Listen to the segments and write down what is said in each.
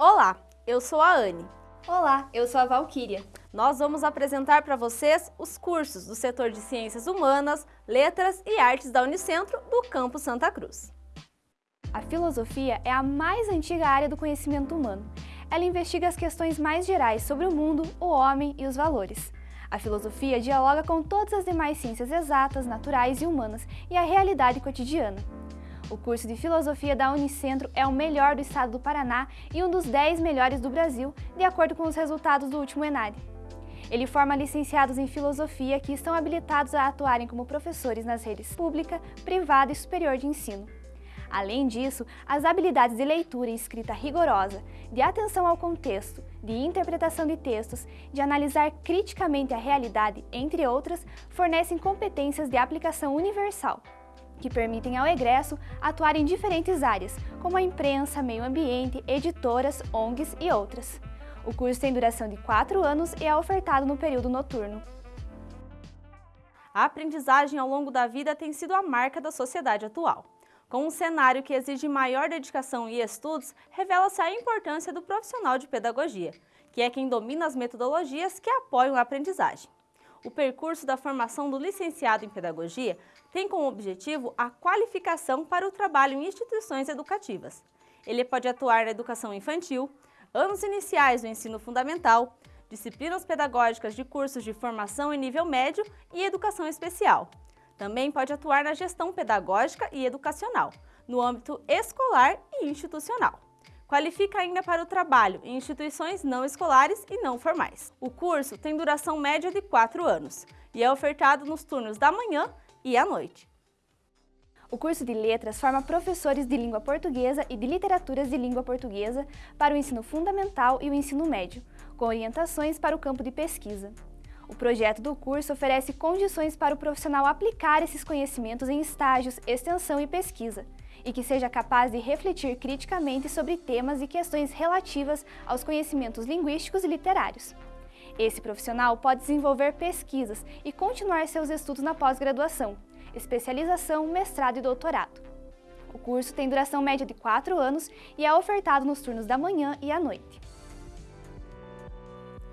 Olá, eu sou a Anne. Olá, eu sou a Valquíria. Nós vamos apresentar para vocês os cursos do setor de Ciências Humanas, Letras e Artes da Unicentro do Campo Santa Cruz. A filosofia é a mais antiga área do conhecimento humano. Ela investiga as questões mais gerais sobre o mundo, o homem e os valores. A filosofia dialoga com todas as demais ciências exatas, naturais e humanas e a realidade cotidiana. O curso de Filosofia da Unicentro é o melhor do estado do Paraná e um dos 10 melhores do Brasil, de acordo com os resultados do último ENAD. Ele forma licenciados em Filosofia que estão habilitados a atuarem como professores nas redes pública, privada e superior de ensino. Além disso, as habilidades de leitura e escrita rigorosa, de atenção ao contexto, de interpretação de textos, de analisar criticamente a realidade, entre outras, fornecem competências de aplicação universal, que permitem ao egresso atuar em diferentes áreas, como a imprensa, meio ambiente, editoras, ONGs e outras. O curso tem duração de 4 anos e é ofertado no período noturno. A aprendizagem ao longo da vida tem sido a marca da sociedade atual. Com um cenário que exige maior dedicação e estudos, revela-se a importância do profissional de pedagogia, que é quem domina as metodologias que apoiam a aprendizagem. O percurso da formação do licenciado em pedagogia tem como objetivo a qualificação para o trabalho em instituições educativas. Ele pode atuar na educação infantil, anos iniciais do ensino fundamental, disciplinas pedagógicas de cursos de formação em nível médio e educação especial, também pode atuar na gestão pedagógica e educacional, no âmbito escolar e institucional. Qualifica ainda para o trabalho em instituições não escolares e não formais. O curso tem duração média de 4 anos e é ofertado nos turnos da manhã e à noite. O curso de Letras forma professores de língua portuguesa e de literaturas de língua portuguesa para o ensino fundamental e o ensino médio, com orientações para o campo de pesquisa. O projeto do curso oferece condições para o profissional aplicar esses conhecimentos em estágios, extensão e pesquisa, e que seja capaz de refletir criticamente sobre temas e questões relativas aos conhecimentos linguísticos e literários. Esse profissional pode desenvolver pesquisas e continuar seus estudos na pós-graduação, especialização, mestrado e doutorado. O curso tem duração média de 4 anos e é ofertado nos turnos da manhã e à noite.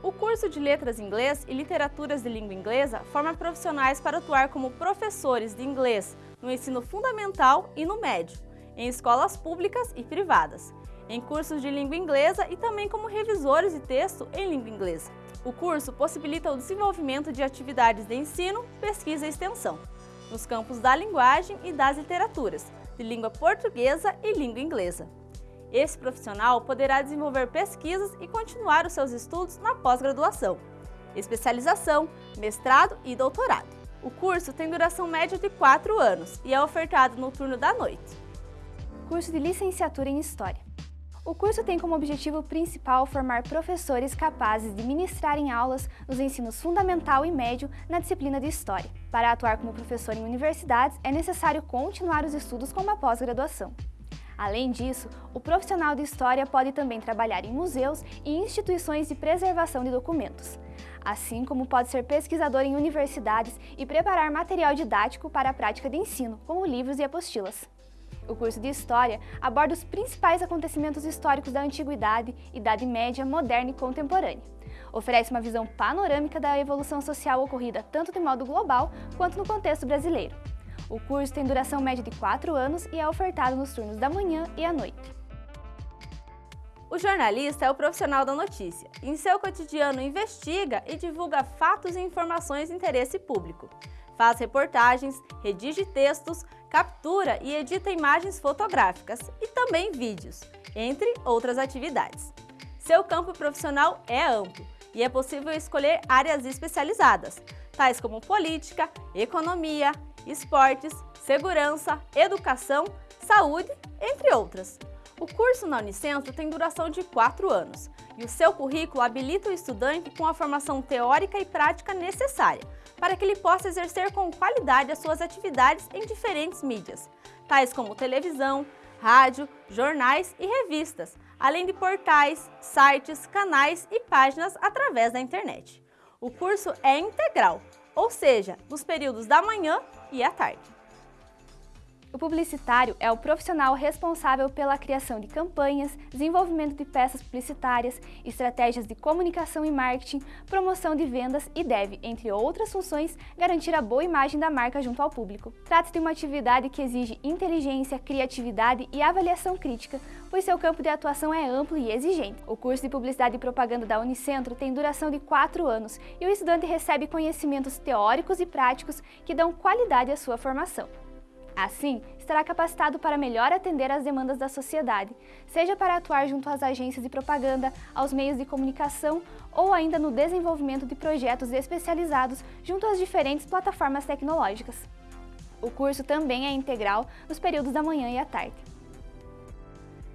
O curso de Letras Inglês e Literaturas de Língua Inglesa forma profissionais para atuar como professores de inglês no ensino fundamental e no médio, em escolas públicas e privadas, em cursos de língua inglesa e também como revisores de texto em língua inglesa. O curso possibilita o desenvolvimento de atividades de ensino, pesquisa e extensão, nos campos da linguagem e das literaturas, de língua portuguesa e língua inglesa. Esse profissional poderá desenvolver pesquisas e continuar os seus estudos na pós-graduação, especialização, mestrado e doutorado. O curso tem duração média de 4 anos e é ofertado no turno da noite. Curso de Licenciatura em História. O curso tem como objetivo principal formar professores capazes de ministrarem aulas nos ensinos fundamental e médio na disciplina de História. Para atuar como professor em universidades, é necessário continuar os estudos com uma pós-graduação. Além disso, o profissional de História pode também trabalhar em museus e instituições de preservação de documentos, assim como pode ser pesquisador em universidades e preparar material didático para a prática de ensino, como livros e apostilas. O curso de História aborda os principais acontecimentos históricos da Antiguidade, Idade Média, Moderna e Contemporânea. Oferece uma visão panorâmica da evolução social ocorrida tanto de modo global quanto no contexto brasileiro. O curso tem duração média de 4 anos e é ofertado nos turnos da manhã e à noite. O jornalista é o profissional da notícia. Em seu cotidiano investiga e divulga fatos e informações de interesse público. Faz reportagens, redige textos, captura e edita imagens fotográficas e também vídeos, entre outras atividades. Seu campo profissional é amplo e é possível escolher áreas especializadas, tais como política, economia, esportes, segurança, educação, saúde, entre outras. O curso na Unicentro tem duração de 4 anos e o seu currículo habilita o estudante com a formação teórica e prática necessária para que ele possa exercer com qualidade as suas atividades em diferentes mídias, tais como televisão, rádio, jornais e revistas, além de portais, sites, canais e páginas através da internet. O curso é integral, ou seja, nos períodos da manhã e à tarde. O publicitário é o profissional responsável pela criação de campanhas, desenvolvimento de peças publicitárias, estratégias de comunicação e marketing, promoção de vendas e deve, entre outras funções, garantir a boa imagem da marca junto ao público. Trata-se de uma atividade que exige inteligência, criatividade e avaliação crítica, pois seu campo de atuação é amplo e exigente. O curso de Publicidade e Propaganda da Unicentro tem duração de 4 anos e o estudante recebe conhecimentos teóricos e práticos que dão qualidade à sua formação. Assim, estará capacitado para melhor atender às demandas da sociedade, seja para atuar junto às agências de propaganda, aos meios de comunicação ou ainda no desenvolvimento de projetos especializados junto às diferentes plataformas tecnológicas. O curso também é integral nos períodos da manhã e à tarde.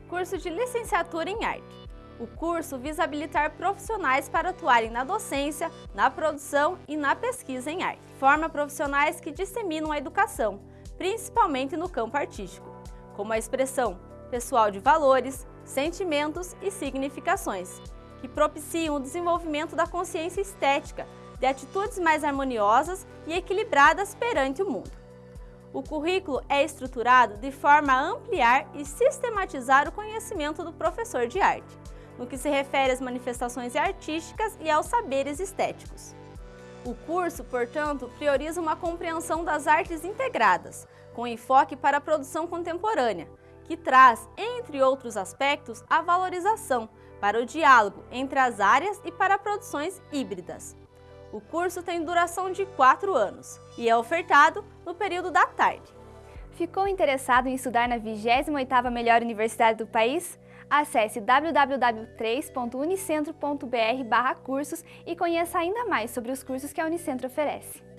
Curso de Licenciatura em Arte. O curso visa habilitar profissionais para atuarem na docência, na produção e na pesquisa em arte. Forma profissionais que disseminam a educação, principalmente no campo artístico, como a expressão pessoal de valores, sentimentos e significações, que propiciam o desenvolvimento da consciência estética, de atitudes mais harmoniosas e equilibradas perante o mundo. O currículo é estruturado de forma a ampliar e sistematizar o conhecimento do professor de arte, no que se refere às manifestações artísticas e aos saberes estéticos. O curso, portanto, prioriza uma compreensão das artes integradas, com enfoque para a produção contemporânea, que traz, entre outros aspectos, a valorização para o diálogo entre as áreas e para produções híbridas. O curso tem duração de 4 anos e é ofertado no período da tarde. Ficou interessado em estudar na 28ª melhor universidade do país? Acesse www.3.unicentro.br cursos e conheça ainda mais sobre os cursos que a Unicentro oferece.